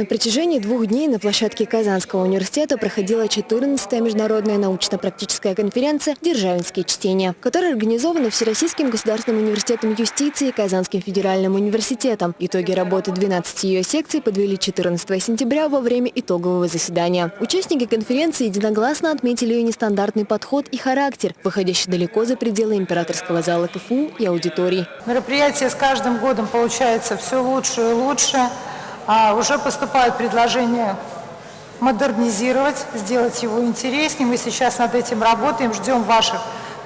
На протяжении двух дней на площадке Казанского университета проходила 14-я международная научно-практическая конференция «Державинские чтения», которая организована Всероссийским государственным университетом юстиции и Казанским федеральным университетом. Итоги работы 12 ее секций подвели 14 сентября во время итогового заседания. Участники конференции единогласно отметили ее нестандартный подход и характер, выходящий далеко за пределы императорского зала КФУ и аудиторий. Мероприятие с каждым годом получается все лучше и лучше. А уже поступают предложения модернизировать, сделать его интереснее. Мы сейчас над этим работаем, ждем ваших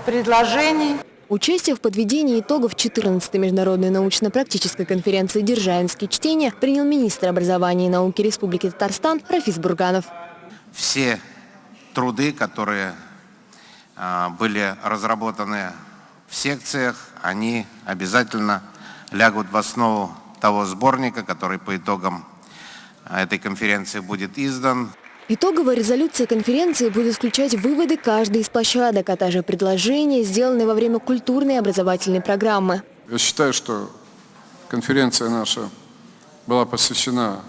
предложений. Участие в подведении итогов 14-й международной научно-практической конференции «Державинские чтения» принял министр образования и науки Республики Татарстан Рафис Бурганов. Все труды, которые а, были разработаны в секциях, они обязательно лягут в основу того сборника, который по итогам а, этой конференции будет издан. Итоговая резолюция конференции будет включать выводы каждой из площадок, а также предложения, сделанные во время культурной и образовательной программы. Я считаю, что конференция наша была посвящена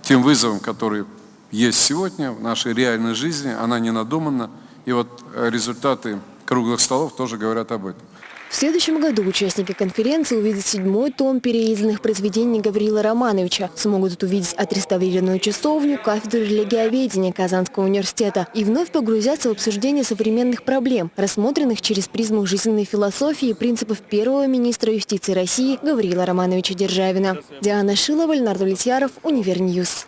тем вызовам, которые есть сегодня в нашей реальной жизни. Она не надумана. И вот результаты круглых столов тоже говорят об этом. В следующем году участники конференции увидят седьмой том переизданных произведений Гаврила Романовича. Смогут увидеть отреставрированную часовню, кафедру религиоведения Казанского университета и вновь погрузятся в обсуждение современных проблем, рассмотренных через призму жизненной философии и принципов первого министра юстиции России Гаврила Романовича Державина. Диана Шилова, Леонард Влетьяров, Универньюз.